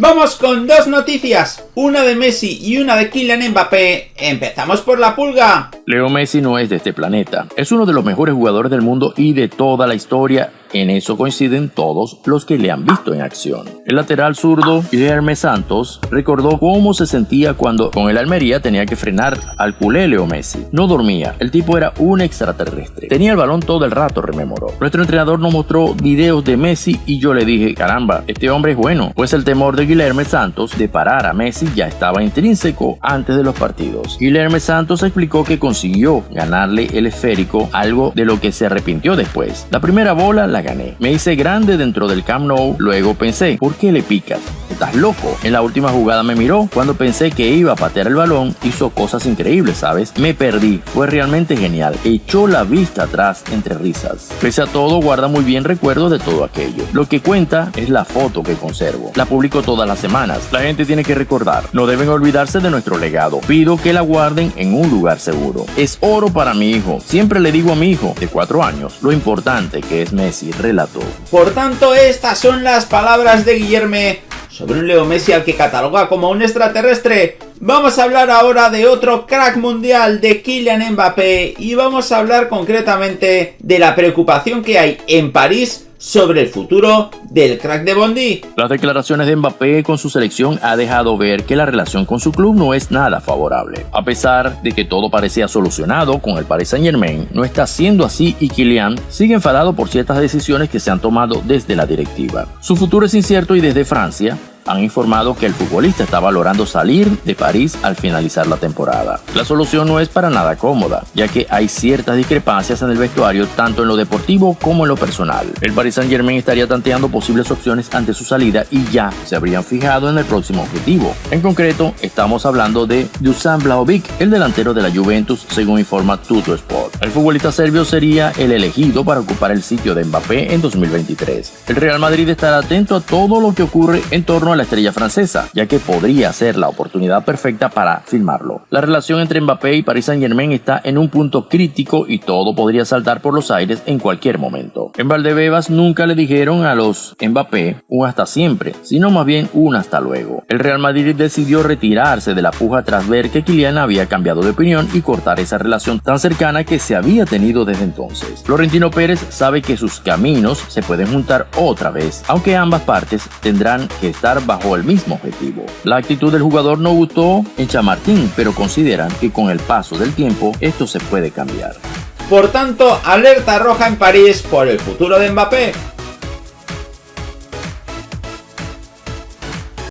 Vamos con dos noticias, una de Messi y una de Kylian Mbappé. Empezamos por la pulga. Leo Messi no es de este planeta. Es uno de los mejores jugadores del mundo y de toda la historia en eso coinciden todos los que le han visto en acción. El lateral zurdo, Guilherme Santos, recordó cómo se sentía cuando con el Almería tenía que frenar al culé Leo Messi. No dormía, el tipo era un extraterrestre. Tenía el balón todo el rato, rememoró. Nuestro entrenador nos mostró videos de Messi y yo le dije, caramba, este hombre es bueno. Pues el temor de Guilherme Santos de parar a Messi ya estaba intrínseco antes de los partidos. Guilherme Santos explicó que consiguió ganarle el esférico, algo de lo que se arrepintió después. La primera bola la gané. Me hice grande dentro del Camp Nou, luego pensé, ¿por qué le picas? ¿Estás loco? En la última jugada me miró, cuando pensé que iba a patear el balón, hizo cosas increíbles, ¿sabes? Me perdí, fue realmente genial, echó la vista atrás entre risas. Pese a todo, guarda muy bien recuerdos de todo aquello. Lo que cuenta es la foto que conservo. La publico todas las semanas. La gente tiene que recordar, no deben olvidarse de nuestro legado. Pido que la guarden en un lugar seguro. Es oro para mi hijo. Siempre le digo a mi hijo de 4 años lo importante que es Messi relato. Por tanto, estas son las palabras de Guillerme sobre un Leo Messi al que cataloga como un extraterrestre. Vamos a hablar ahora de otro crack mundial de Kylian Mbappé y vamos a hablar concretamente de la preocupación que hay en París sobre el futuro del crack de Bondi. Las declaraciones de Mbappé con su selección ha dejado ver que la relación con su club no es nada favorable. A pesar de que todo parecía solucionado con el Paris Saint Germain, no está siendo así y Kylian sigue enfadado por ciertas decisiones que se han tomado desde la directiva. Su futuro es incierto y desde Francia, han informado que el futbolista está valorando salir de París al finalizar la temporada. La solución no es para nada cómoda, ya que hay ciertas discrepancias en el vestuario tanto en lo deportivo como en lo personal. El Paris Saint Germain estaría tanteando posibles opciones ante su salida y ya se habrían fijado en el próximo objetivo. En concreto, estamos hablando de Dusan Blaovic, el delantero de la Juventus, según informa Tuto Sport. El futbolista serbio sería el elegido para ocupar el sitio de Mbappé en 2023. El Real Madrid estará atento a todo lo que ocurre en torno a la estrella francesa, ya que podría ser la oportunidad perfecta para filmarlo. La relación entre Mbappé y Paris Saint Germain está en un punto crítico y todo podría saltar por los aires en cualquier momento. En Valdebebas nunca le dijeron a los Mbappé un hasta siempre, sino más bien un hasta luego. El Real Madrid decidió retirarse de la puja tras ver que Kylian había cambiado de opinión y cortar esa relación tan cercana que se había tenido desde entonces. Florentino Pérez sabe que sus caminos se pueden juntar otra vez, aunque ambas partes tendrán que estar bajo el mismo objetivo. La actitud del jugador no gustó en Chamartín, pero consideran que con el paso del tiempo esto se puede cambiar. Por tanto, alerta roja en París por el futuro de Mbappé.